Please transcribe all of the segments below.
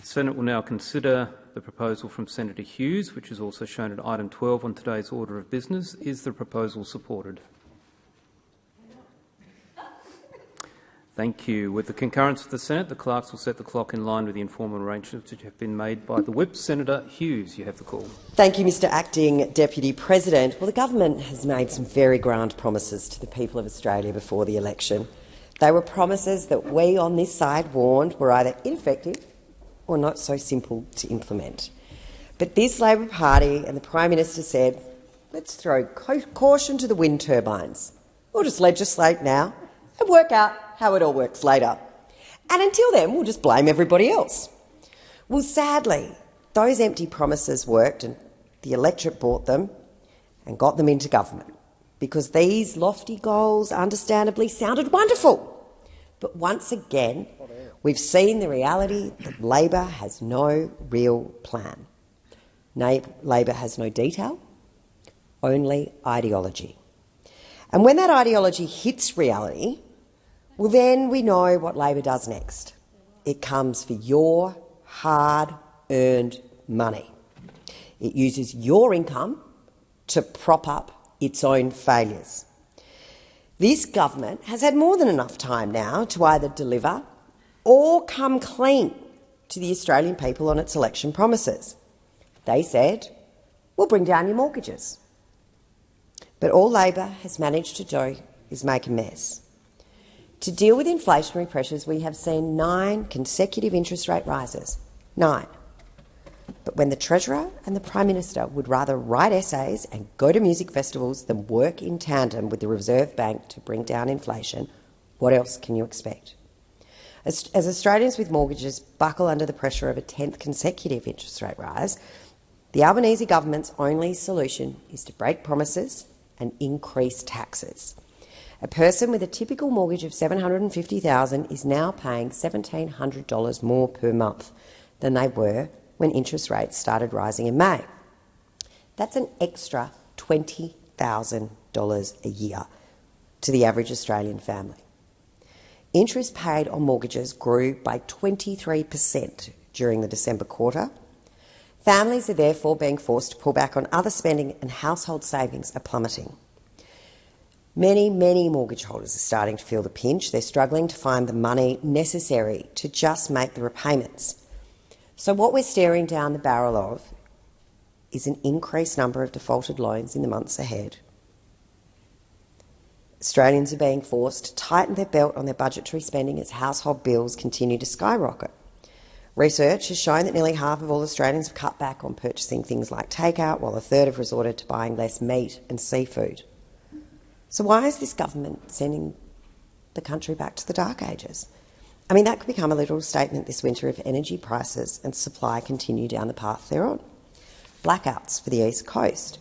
The Senate will now consider the proposal from Senator Hughes, which is also shown at item 12 on today's order of business. Is the proposal supported? Thank you. With the concurrence of the Senate, the clerks will set the clock in line with the informal arrangements which have been made by the whip. Senator Hughes, you have the call. Thank you, Mr Acting Deputy President. Well, the government has made some very grand promises to the people of Australia before the election. They were promises that we on this side warned were either ineffective or not so simple to implement. But this Labor Party and the Prime Minister said, let's throw caution to the wind turbines. We'll just legislate now and work out how it all works later. And until then, we'll just blame everybody else. Well, sadly, those empty promises worked and the electorate bought them and got them into government because these lofty goals understandably sounded wonderful. But once again, we've seen the reality that Labor has no real plan. Labor has no detail, only ideology. And when that ideology hits reality, well, then we know what Labor does next. It comes for your hard-earned money. It uses your income to prop up its own failures. This government has had more than enough time now to either deliver or come clean to the Australian people on its election promises. They said, we'll bring down your mortgages. But all Labor has managed to do is make a mess. To deal with inflationary pressures, we have seen nine consecutive interest rate rises. Nine. But when the Treasurer and the Prime Minister would rather write essays and go to music festivals than work in tandem with the Reserve Bank to bring down inflation, what else can you expect? As, as Australians with mortgages buckle under the pressure of a 10th consecutive interest rate rise, the Albanese government's only solution is to break promises and increase taxes. A person with a typical mortgage of 750,000 is now paying $1,700 more per month than they were when interest rates started rising in May. That's an extra $20,000 a year to the average Australian family. Interest paid on mortgages grew by 23 per cent during the December quarter. Families are therefore being forced to pull back on other spending and household savings are plummeting. Many, many mortgage holders are starting to feel the pinch. They're struggling to find the money necessary to just make the repayments. So what we're staring down the barrel of is an increased number of defaulted loans in the months ahead. Australians are being forced to tighten their belt on their budgetary spending as household bills continue to skyrocket. Research has shown that nearly half of all Australians have cut back on purchasing things like takeout, while a third have resorted to buying less meat and seafood. So why is this government sending the country back to the dark ages? I mean, that could become a literal statement this winter if energy prices and supply continue down the path they're on. Blackouts for the East Coast.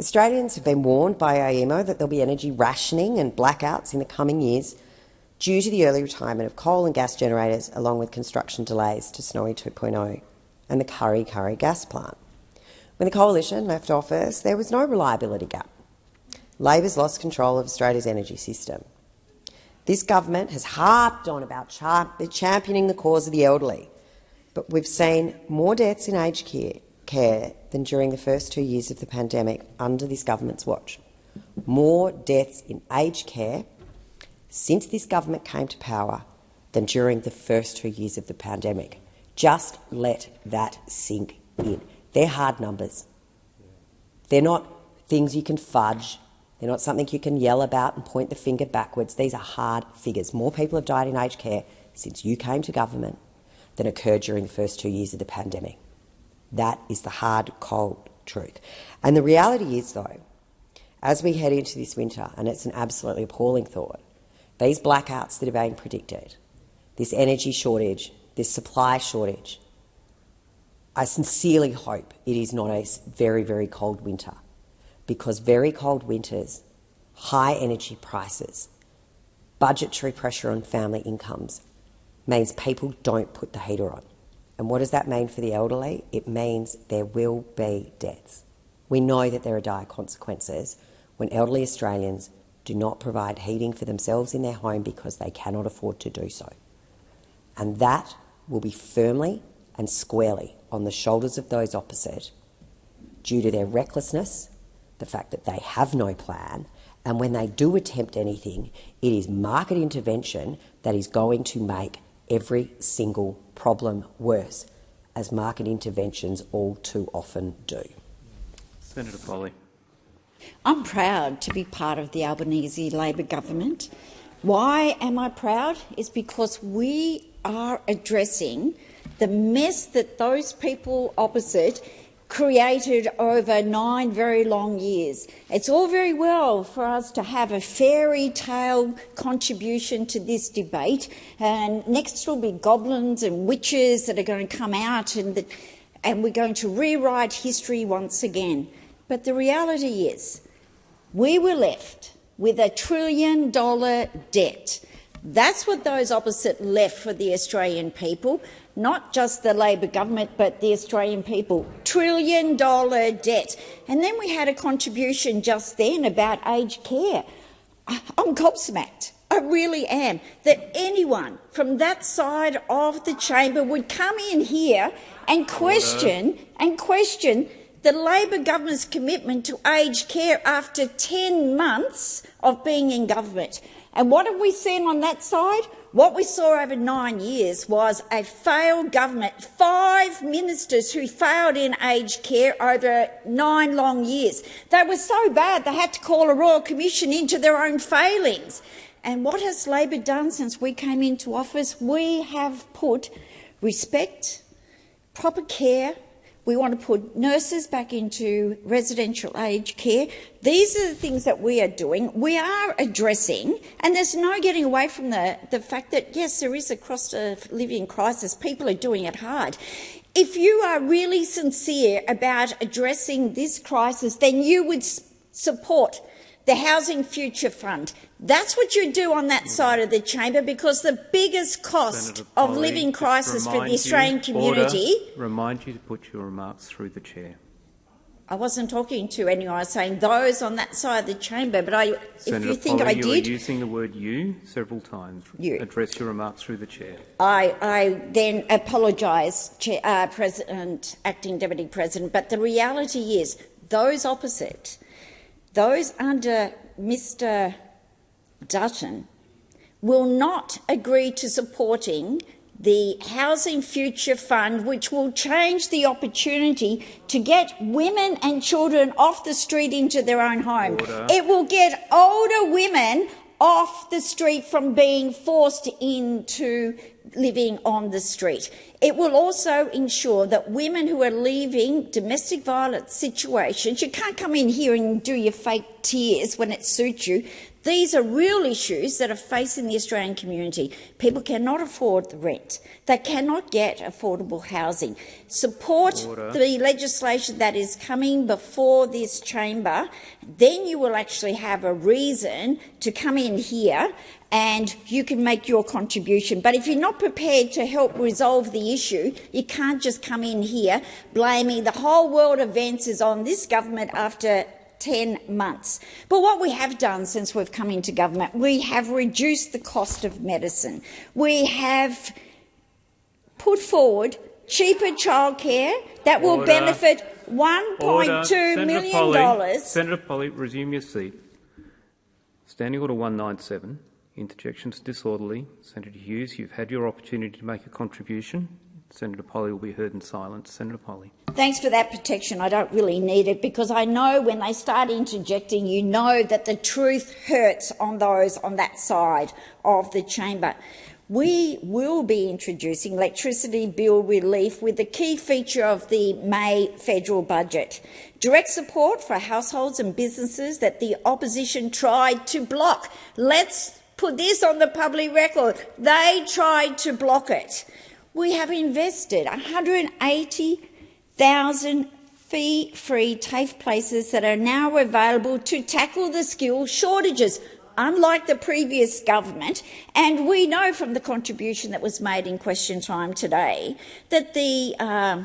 Australians have been warned by AEMO that there'll be energy rationing and blackouts in the coming years due to the early retirement of coal and gas generators, along with construction delays to Snowy 2.0 and the Kurri Kurri gas plant. When the coalition left office, there was no reliability gap. Labor's lost control of Australia's energy system. This government has harped on about championing the cause of the elderly, but we've seen more deaths in aged care than during the first two years of the pandemic under this government's watch. More deaths in aged care since this government came to power than during the first two years of the pandemic. Just let that sink in. They're hard numbers. They're not things you can fudge they're not something you can yell about and point the finger backwards. These are hard figures. More people have died in aged care since you came to government than occurred during the first two years of the pandemic. That is the hard, cold truth. And the reality is, though, as we head into this winter, and it's an absolutely appalling thought, these blackouts that are being predicted, this energy shortage, this supply shortage, I sincerely hope it is not a very, very cold winter because very cold winters, high energy prices, budgetary pressure on family incomes means people don't put the heater on. And what does that mean for the elderly? It means there will be deaths. We know that there are dire consequences when elderly Australians do not provide heating for themselves in their home because they cannot afford to do so. And that will be firmly and squarely on the shoulders of those opposite due to their recklessness, the fact that they have no plan, and when they do attempt anything, it is market intervention that is going to make every single problem worse, as market interventions all too often do. Senator Polley. I'm proud to be part of the Albanese Labor government. Why am I proud? Is because we are addressing the mess that those people opposite created over nine very long years. It's all very well for us to have a fairy tale contribution to this debate, and next will be goblins and witches that are going to come out, and, the, and we're going to rewrite history once again. But the reality is, we were left with a trillion dollar debt. That's what those opposite left for the Australian people not just the Labor government but the Australian people. Trillion dollar debt. And then we had a contribution just then about aged care. I'm gobsmacked. I really am. That anyone from that side of the chamber would come in here and question and question the Labor government's commitment to aged care after 10 months of being in government. And what have we seen on that side? What we saw over nine years was a failed government, five ministers who failed in aged care over nine long years. They were so bad they had to call a royal commission into their own failings. And what has Labor done since we came into office? We have put respect, proper care, we want to put nurses back into residential aged care. These are the things that we are doing. We are addressing, and there's no getting away from the, the fact that, yes, there is a cost of living crisis. People are doing it hard. If you are really sincere about addressing this crisis, then you would support the Housing Future Fund. That's what you do on that side of the chamber because the biggest cost of living crisis for the Australian you, community. Order, remind you to put your remarks through the chair. I wasn't talking to anyone. I was saying those on that side of the chamber. But I, Senator if you think Polley, I you did, are using the word "you" several times. You. Address your remarks through the chair. I, I then apologise, uh, President, acting deputy president. But the reality is, those opposite those under Mr Dutton will not agree to supporting the Housing Future Fund, which will change the opportunity to get women and children off the street into their own home. Order. It will get older women off the street from being forced into living on the street. It will also ensure that women who are leaving domestic violence situations, you can't come in here and do your fake tears when it suits you. These are real issues that are facing the Australian community. People cannot afford the rent. They cannot get affordable housing. Support Order. the legislation that is coming before this chamber. Then you will actually have a reason to come in here and you can make your contribution. But if you're not prepared to help resolve the issue, you can't just come in here blaming the whole world events is on this government after 10 months. But what we have done since we've come into government, we have reduced the cost of medicine. We have put forward cheaper childcare that will Order. benefit $1.2 million. Polley, Senator Polley, resume your seat. Standing Order 197. Interjections disorderly. Senator Hughes, you've had your opportunity to make a contribution. Senator Polley will be heard in silence. Senator Polley. Thanks for that protection. I don't really need it because I know when they start interjecting, you know that the truth hurts on those on that side of the chamber. We will be introducing electricity bill relief with the key feature of the May federal budget. Direct support for households and businesses that the opposition tried to block. Let's put this on the public record. They tried to block it we have invested 180,000 fee-free TAFE places that are now available to tackle the skill shortages, unlike the previous government. And we know from the contribution that was made in question time today that the, uh,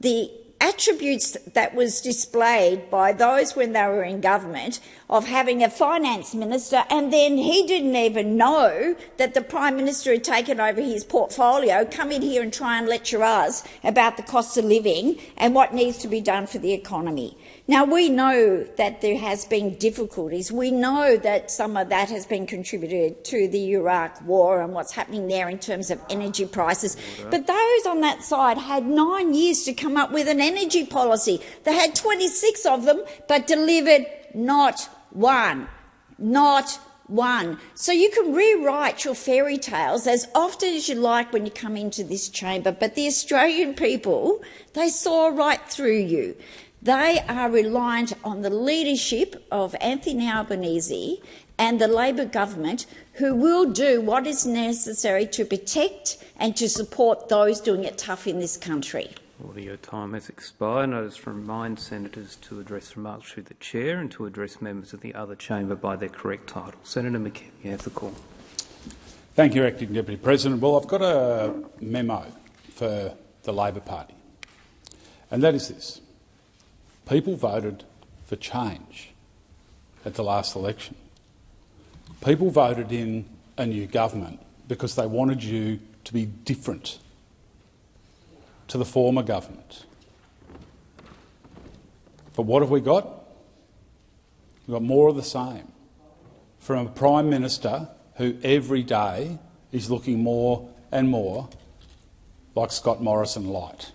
the attributes that was displayed by those when they were in government of having a finance minister and then he didn't even know that the prime minister had taken over his portfolio, come in here and try and lecture us about the cost of living and what needs to be done for the economy. Now, we know that there has been difficulties. We know that some of that has been contributed to the Iraq war and what's happening there in terms of energy prices. But those on that side had nine years to come up with an energy policy. They had 26 of them, but delivered not one. Not one. So you can rewrite your fairy tales as often as you like when you come into this chamber, but the Australian people, they saw right through you. They are reliant on the leadership of Anthony Albanese and the Labor government who will do what is necessary to protect and to support those doing it tough in this country. Order, your time has expired. I just remind senators to address remarks through the chair and to address members of the other chamber by their correct title. Senator McKim, you have the call. Thank you, Acting Deputy President. Well, I've got a memo for the Labor Party, and that is this. People voted for change at the last election. People voted in a new government because they wanted you to be different to the former government. But what have we got? We've got more of the same from a Prime Minister who every day is looking more and more like Scott Morrison light.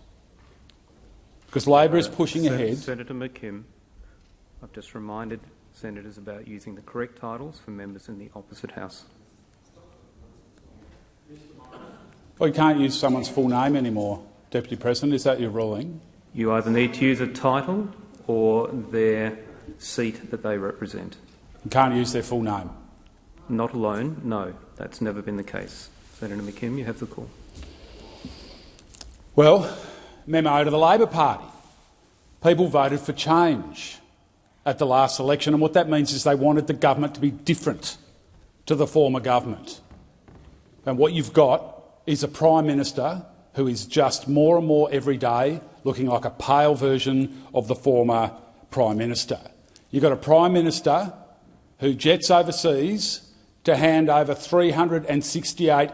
Because Labor is pushing Sen- ahead. Senator McKim, I've just reminded senators about using the correct titles for members in the opposite house. Well, you can't use someone's full name anymore, Deputy President. Is that your ruling? You either need to use a title or their seat that they represent. You can't use their full name. Not alone, no, that's never been the case. Senator McKim, you have the call. Well, memo to the Labor Party. People voted for change at the last election, and what that means is they wanted the government to be different to the former government. And what you've got is a Prime Minister who is just more and more every day looking like a pale version of the former Prime Minister. You've got a Prime Minister who jets overseas to hand over $368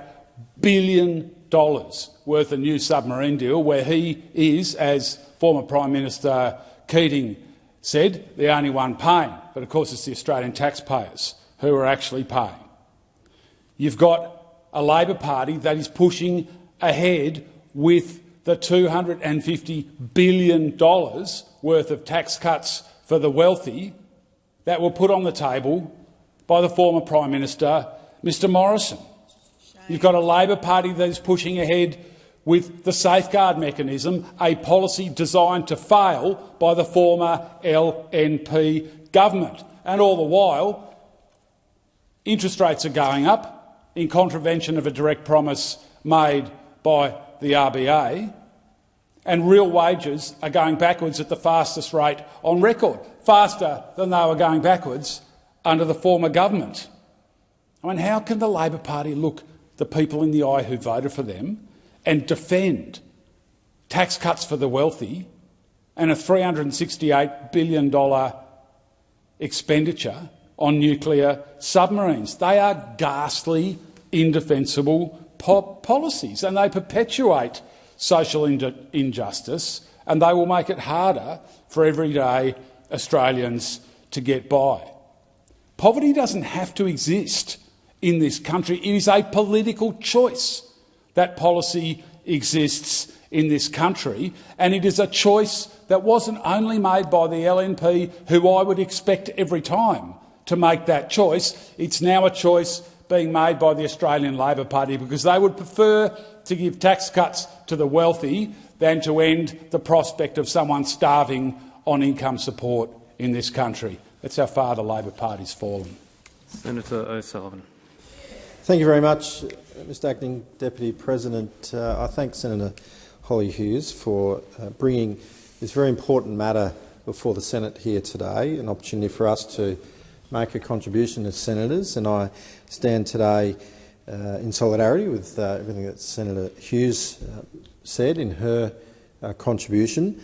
billion worth of new submarine deal, where he is, as former Prime Minister Keating said, the only one paying. But of course it's the Australian taxpayers who are actually paying. You've got a Labor Party that is pushing ahead with the $250 billion worth of tax cuts for the wealthy that were put on the table by the former Prime Minister, Mr Morrison. You've got a Labor Party that is pushing ahead with the safeguard mechanism, a policy designed to fail by the former LNP government. And all the while, interest rates are going up in contravention of a direct promise made by the RBA, and real wages are going backwards at the fastest rate on record, faster than they were going backwards under the former government. I mean, how can the Labor Party look the people in the eye who voted for them and defend tax cuts for the wealthy and a $368 billion expenditure on nuclear submarines? They are ghastly, indefensible po policies and they perpetuate social injustice and they will make it harder for everyday Australians to get by. Poverty doesn't have to exist in this country. It is a political choice that policy exists in this country, and it is a choice that wasn't only made by the LNP, who I would expect every time to make that choice. It's now a choice being made by the Australian Labor Party because they would prefer to give tax cuts to the wealthy than to end the prospect of someone starving on income support in this country. That's how far the Labor Party's fallen. Senator O'Sullivan. Thank you very much, Mr Acting Deputy President. Uh, I thank Senator Hollie Hughes for uh, bringing this very important matter before the Senate here today, an opportunity for us to make a contribution as senators, and I stand today uh, in solidarity with uh, everything that Senator Hughes uh, said in her uh, contribution.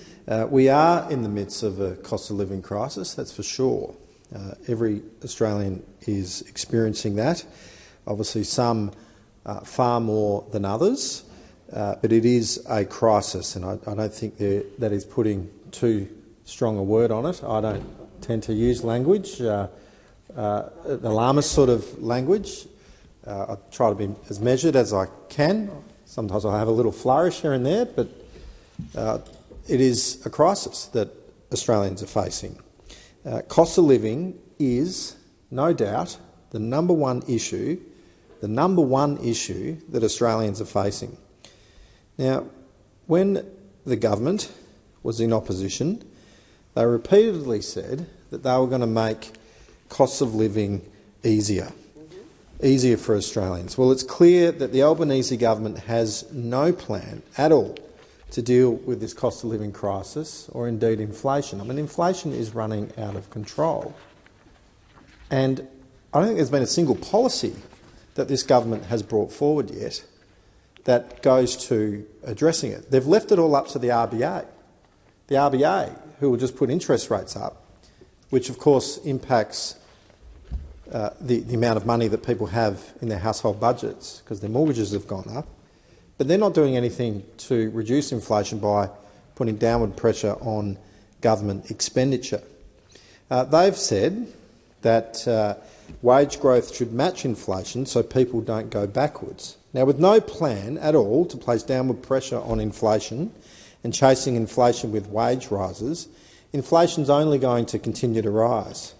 We are in the midst of a cost of living crisis, that's for sure. Every Australian is experiencing that. Obviously, some uh, far more than others, uh, but it is a crisis, and I, I don't think that is putting too strong a word on it. I don't tend to use language, uh, uh, alarmist sort of language. Uh, I try to be as measured as I can. Sometimes I have a little flourish here and there, but uh, it is a crisis that Australians are facing. Uh, cost of living is, no doubt, the number one issue, the number one issue that Australians are facing. Now, when the government was in opposition, they repeatedly said that they were going to make costs of living easier, easier for Australians. Well, it's clear that the Albanese government has no plan at all to deal with this cost of living crisis or indeed inflation. I mean, inflation is running out of control. And I don't think there's been a single policy that this government has brought forward yet that goes to addressing it. They've left it all up to the RBA. The RBA, who will just put interest rates up, which of course impacts uh, the, the amount of money that people have in their household budgets because their mortgages have gone up. But they're not doing anything to reduce inflation by putting downward pressure on government expenditure. Uh, they've said that uh, wage growth should match inflation so people don't go backwards. Now, with no plan at all to place downward pressure on inflation and chasing inflation with wage rises, inflation is only going to continue to rise.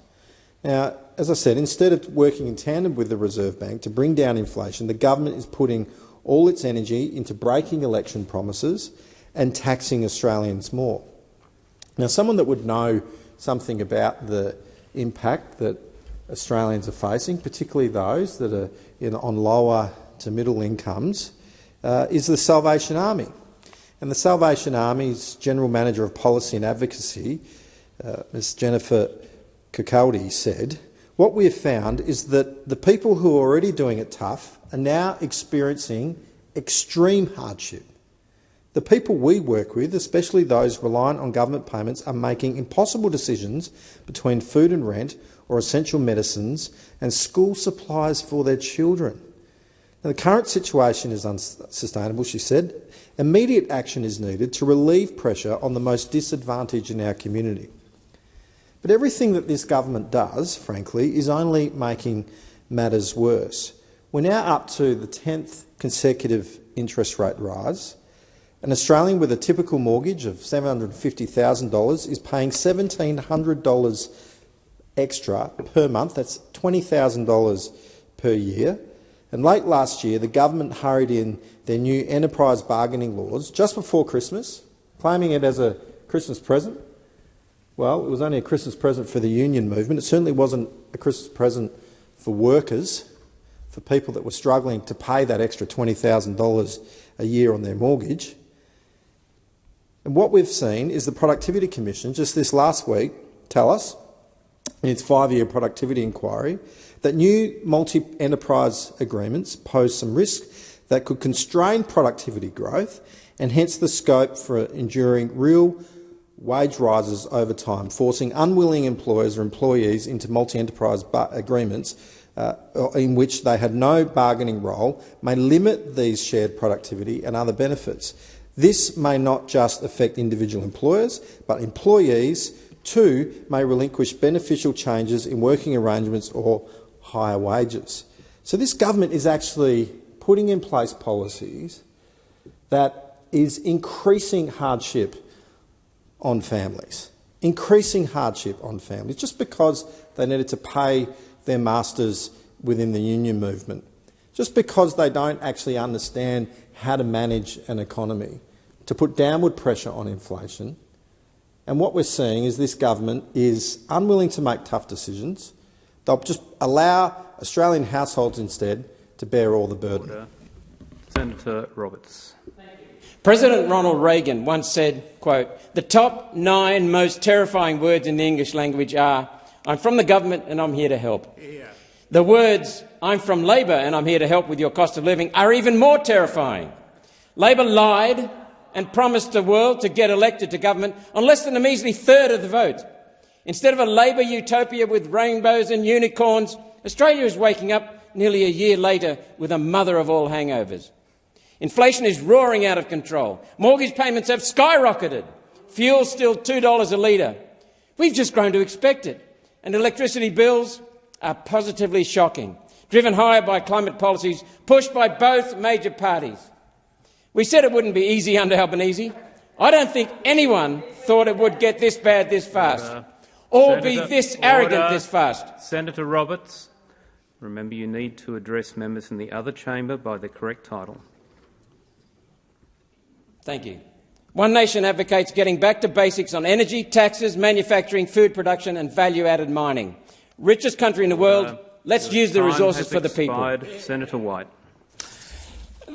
Now, as I said, instead of working in tandem with the Reserve Bank to bring down inflation, the government is putting all its energy into breaking election promises and taxing Australians more. Now, someone that would know something about the impact that Australians are facing, particularly those that are in, on lower to middle incomes, uh, is the Salvation Army. And the Salvation Army's General Manager of Policy and Advocacy, uh, Ms Jennifer Kirkaldy, said, what we have found is that the people who are already doing it tough are now experiencing extreme hardship. The people we work with, especially those reliant on government payments, are making impossible decisions between food and rent or essential medicines and school supplies for their children. Now, the current situation is unsustainable, she said. Immediate action is needed to relieve pressure on the most disadvantaged in our community. But everything that this government does, frankly, is only making matters worse. We're now up to the 10th consecutive interest rate rise. An Australian with a typical mortgage of $750,000 is paying $1,700 extra per month. That's $20,000 per year. And late last year, the government hurried in their new enterprise bargaining laws just before Christmas, claiming it as a Christmas present. Well, it was only a Christmas present for the union movement. It certainly wasn't a Christmas present for workers, for people that were struggling to pay that extra $20,000 a year on their mortgage. And what we've seen is the Productivity Commission just this last week tell us, in its five-year productivity inquiry, that new multi-enterprise agreements pose some risk that could constrain productivity growth and hence the scope for enduring real wage rises over time, forcing unwilling employers or employees into multi-enterprise agreements uh, in which they had no bargaining role may limit these shared productivity and other benefits. This may not just affect individual employers, but employees too may relinquish beneficial changes in working arrangements or higher wages. So this government is actually putting in place policies that is increasing hardship on families, increasing hardship on families, just because they needed to pay their masters within the union movement, just because they don't actually understand how to manage an economy, to put downward pressure on inflation. And what we're seeing is this government is unwilling to make tough decisions. They'll just allow Australian households instead to bear all the burden. Order. Senator Roberts. President Ronald Reagan once said, quote, the top nine most terrifying words in the English language are, I'm from the government and I'm here to help. Yeah. The words, I'm from Labor and I'm here to help with your cost of living, are even more terrifying. Labor lied and promised the world to get elected to government on less than a measly third of the vote. Instead of a Labor utopia with rainbows and unicorns, Australia is waking up nearly a year later with a mother of all hangovers. Inflation is roaring out of control. Mortgage payments have skyrocketed. Fuel's still $2 a litre. We've just grown to expect it. And electricity bills are positively shocking, driven higher by climate policies pushed by both major parties. We said it wouldn't be easy under Albanese. I don't think anyone thought it would get this bad this fast, or be this arrogant order. this fast. Senator Roberts, remember you need to address members in the other chamber by the correct title. Thank you. One Nation advocates getting back to basics on energy, taxes, manufacturing, food production and value-added mining. Richest country in the world, let's use the resources for the people. Senator White.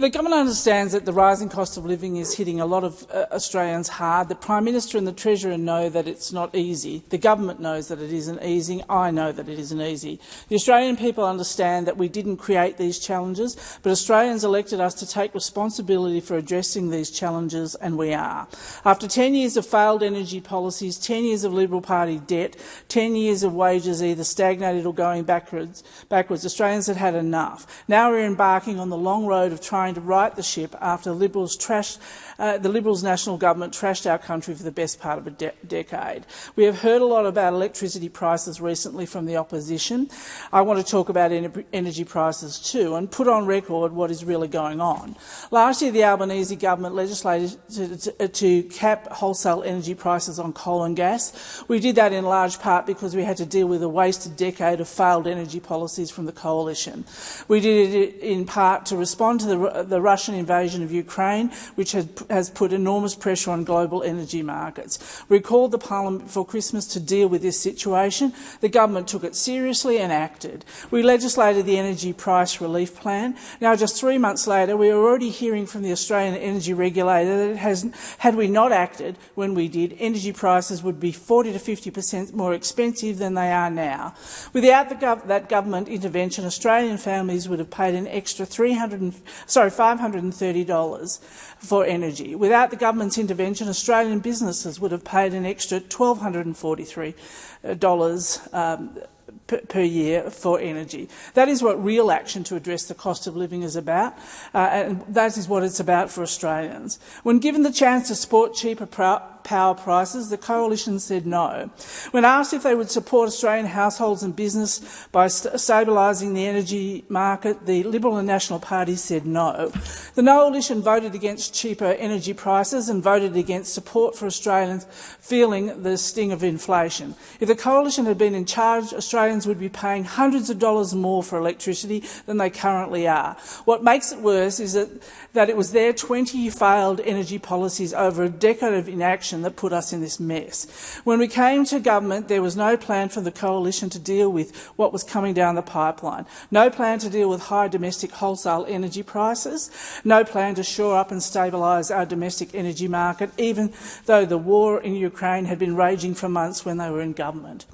The government understands that the rising cost of living is hitting a lot of uh, Australians hard. The Prime Minister and the Treasurer know that it's not easy. The government knows that it isn't easy. I know that it isn't easy. The Australian people understand that we didn't create these challenges, but Australians elected us to take responsibility for addressing these challenges, and we are. After 10 years of failed energy policies, 10 years of Liberal Party debt, 10 years of wages either stagnated or going backwards, backwards Australians had had enough. Now we're embarking on the long road of trying to right the ship after Liberals, trashed, uh, the Liberals national government trashed our country for the best part of a de decade. We have heard a lot about electricity prices recently from the opposition. I want to talk about ener energy prices too and put on record what is really going on. Last year, the Albanese government legislated to, to, to cap wholesale energy prices on coal and gas. We did that in large part because we had to deal with a wasted decade of failed energy policies from the coalition. We did it in part to respond to the the Russian invasion of Ukraine, which has, has put enormous pressure on global energy markets. We called the Parliament before Christmas to deal with this situation. The government took it seriously and acted. We legislated the Energy Price Relief Plan. Now, just three months later, we are already hearing from the Australian Energy Regulator that has, had we not acted when we did, energy prices would be 40 to 50 per cent more expensive than they are now. Without gov that government intervention, Australian families would have paid an extra 300, sorry, $530 for energy. Without the government's intervention, Australian businesses would have paid an extra $1,243 um, per year for energy. That is what real action to address the cost of living is about, uh, and that is what it's about for Australians. When given the chance to support cheaper power prices, the coalition said no. When asked if they would support Australian households and business by st stabilising the energy market, the Liberal and National parties said no. The coalition voted against cheaper energy prices and voted against support for Australians feeling the sting of inflation. If the coalition had been in charge, Australians would be paying hundreds of dollars more for electricity than they currently are. What makes it worse is that, that it was their 20 failed energy policies over a decade of inaction that put us in this mess. When we came to government, there was no plan for the coalition to deal with what was coming down the pipeline, no plan to deal with high domestic wholesale energy prices, no plan to shore up and stabilise our domestic energy market, even though the war in Ukraine had been raging for months when they were in government.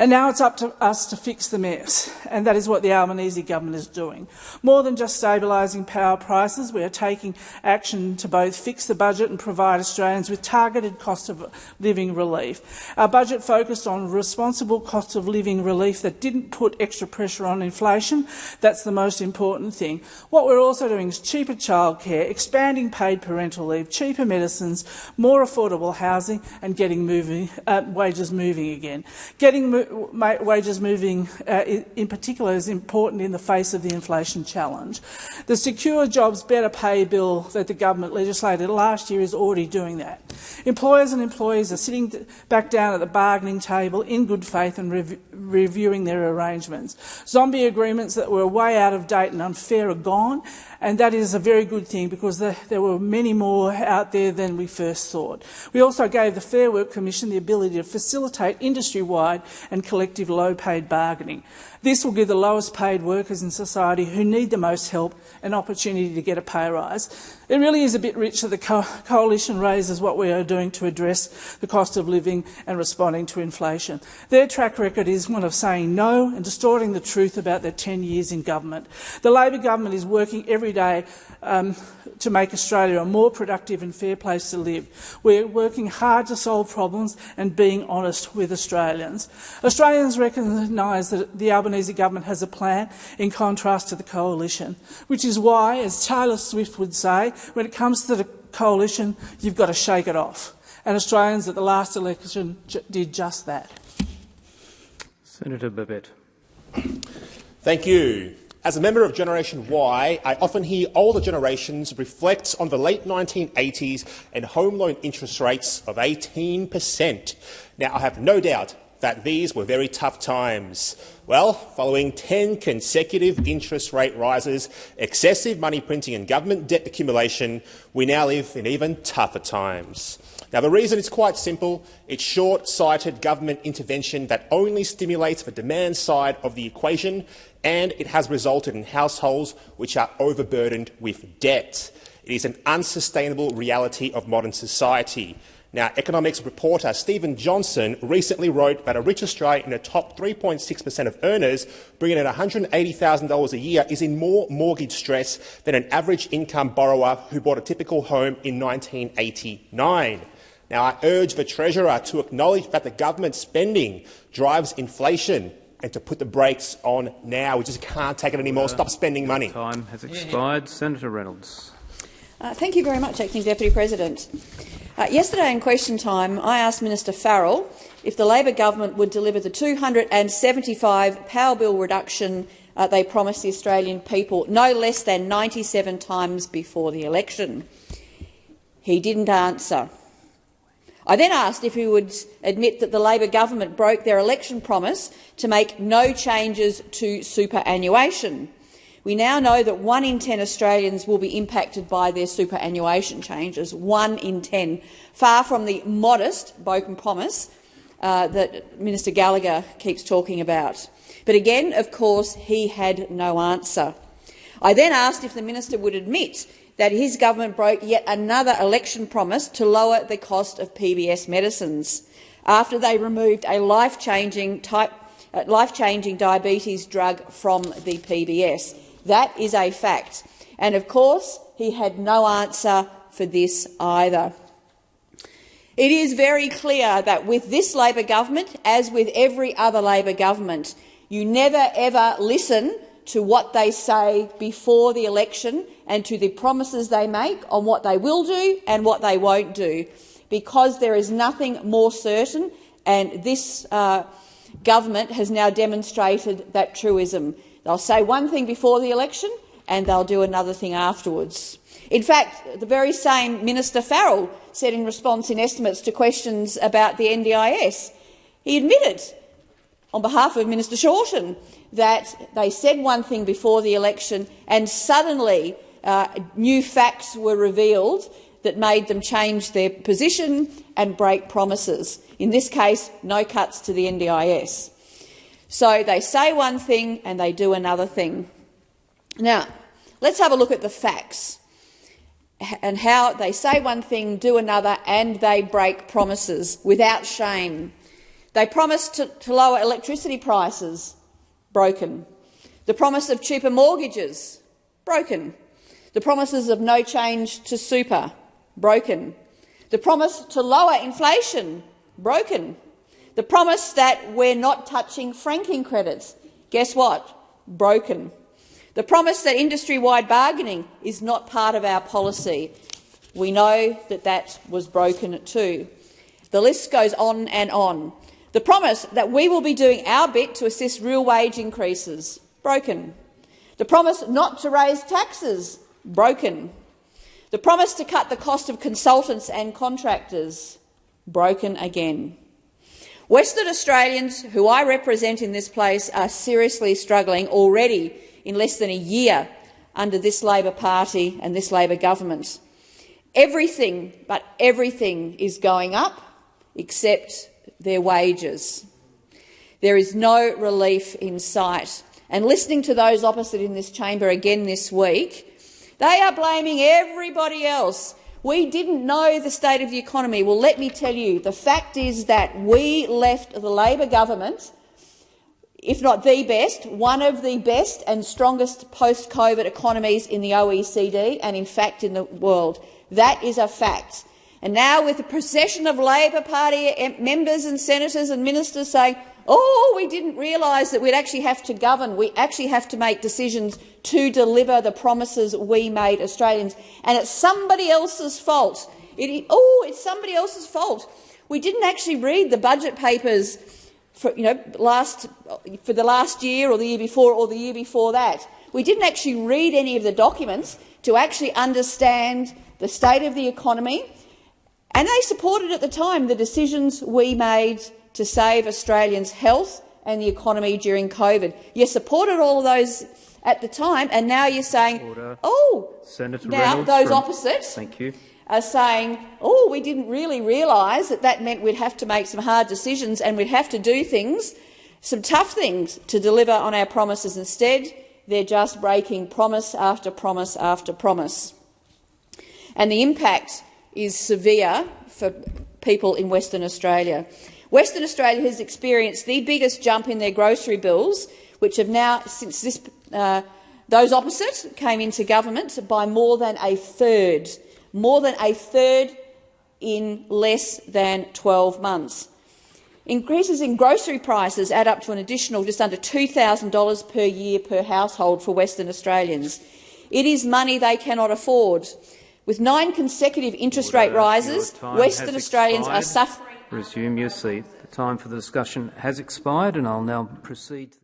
And now it's up to us to fix the mess, and that is what the Albanese government is doing. More than just stabilising power prices, we are taking action to both fix the budget and provide Australians with targeted cost of living relief. Our budget focused on responsible cost of living relief that didn't put extra pressure on inflation. That's the most important thing. What we're also doing is cheaper childcare, expanding paid parental leave, cheaper medicines, more affordable housing, and getting moving, uh, wages moving again. Getting mo wages moving uh, in particular is important in the face of the inflation challenge. The Secure Jobs Better Pay bill that the government legislated last year is already doing that. Employers and employees are sitting back down at the bargaining table in good faith and rev reviewing their arrangements. Zombie agreements that were way out of date and unfair are gone, and that is a very good thing because the, there were many more out there than we first thought. We also gave the Fair Work Commission the ability to facilitate industry-wide and collective low-paid bargaining. This will give the lowest paid workers in society who need the most help an opportunity to get a pay rise. It really is a bit rich that the co coalition raises what we are doing to address the cost of living and responding to inflation. Their track record is one of saying no and distorting the truth about their 10 years in government. The Labor government is working every day um, to make Australia a more productive and fair place to live. We're working hard to solve problems and being honest with Australians. Australians recognise that the Albanese government has a plan in contrast to the coalition, which is why, as Taylor Swift would say, when it comes to the coalition, you've got to shake it off. And Australians at the last election did just that. Senator Babet. Thank you. As a member of Generation Y, I often hear older generations reflect on the late 1980s and home loan interest rates of 18 per cent. Now, I have no doubt that these were very tough times. Well, following 10 consecutive interest rate rises, excessive money printing and government debt accumulation, we now live in even tougher times. Now, the reason is quite simple. It's short-sighted government intervention that only stimulates the demand side of the equation, and it has resulted in households which are overburdened with debt. It is an unsustainable reality of modern society. Now, economics reporter Stephen Johnson recently wrote that a rich Australian in the top 3.6 per cent of earners bringing in $180,000 a year is in more mortgage stress than an average income borrower who bought a typical home in 1989. Now, I urge the Treasurer to acknowledge that the government spending drives inflation and to put the brakes on now. We just can't take it anymore. Uh, Stop spending money. Time has expired. Yeah. Senator Reynolds. Uh, thank you very much, Acting Deputy President. Uh, yesterday in question time, I asked Minister Farrell if the Labor government would deliver the 275 power bill reduction uh, they promised the Australian people no less than 97 times before the election. He didn't answer. I then asked if he would admit that the Labor government broke their election promise to make no changes to superannuation. We now know that one in ten Australians will be impacted by their superannuation changes, one in ten, far from the modest broken promise uh, that Minister Gallagher keeps talking about. But again, of course, he had no answer. I then asked if the minister would admit that his government broke yet another election promise to lower the cost of PBS medicines after they removed a life-changing uh, life-changing diabetes drug from the PBS. That is a fact. And of course, he had no answer for this either. It is very clear that with this Labor government, as with every other Labor government, you never ever listen to what they say before the election and to the promises they make on what they will do and what they won't do, because there is nothing more certain, and this uh, government has now demonstrated that truism. They'll say one thing before the election and they'll do another thing afterwards. In fact, the very same Minister Farrell said in response in estimates to questions about the NDIS, he admitted on behalf of Minister Shorten that they said one thing before the election and suddenly uh, new facts were revealed that made them change their position and break promises. In this case, no cuts to the NDIS. So they say one thing and they do another thing. Now, let's have a look at the facts and how they say one thing, do another, and they break promises without shame. They promised to, to lower electricity prices broken. The promise of cheaper mortgages, broken. The promises of no change to super, broken. The promise to lower inflation, broken. The promise that we're not touching franking credits, guess what? Broken. The promise that industry-wide bargaining is not part of our policy. We know that that was broken too. The list goes on and on. The promise that we will be doing our bit to assist real wage increases, broken. The promise not to raise taxes, broken. The promise to cut the cost of consultants and contractors, broken again. Western Australians, who I represent in this place, are seriously struggling already in less than a year under this Labor Party and this Labor government. Everything, but everything, is going up except their wages. There is no relief in sight. And listening to those opposite in this chamber again this week, they are blaming everybody else. We didn't know the state of the economy. Well, let me tell you, the fact is that we left the Labor government if not the best, one of the best and strongest post-COVID economies in the OECD and, in fact, in the world. That is a fact. And now, with the procession of Labor Party members and senators and ministers saying, oh, we didn't realise that we'd actually have to govern, we actually have to make decisions to deliver the promises we made Australians, and it's somebody else's fault. It, oh, it's somebody else's fault. We didn't actually read the budget papers for, you know, last, for the last year or the year before or the year before that. We didn't actually read any of the documents to actually understand the state of the economy, and they supported at the time the decisions we made to save Australians' health and the economy during COVID. You supported all of those at the time, and now you're saying, Order. oh, Senator now Reynolds those from- opposites Thank you. are saying, oh, we didn't really realise that that meant we'd have to make some hard decisions and we'd have to do things, some tough things, to deliver on our promises. Instead, they're just breaking promise after promise after promise. And the impact is severe for people in Western Australia. Western Australia has experienced the biggest jump in their grocery bills, which have now, since this, uh, those opposite came into government, by more than a third. More than a third in less than 12 months. Increases in grocery prices add up to an additional just under $2,000 per year per household for Western Australians. It is money they cannot afford. With nine consecutive interest rate rises, Western Australians are suffering. Resume your seat. The time for the discussion has expired, and I'll now proceed.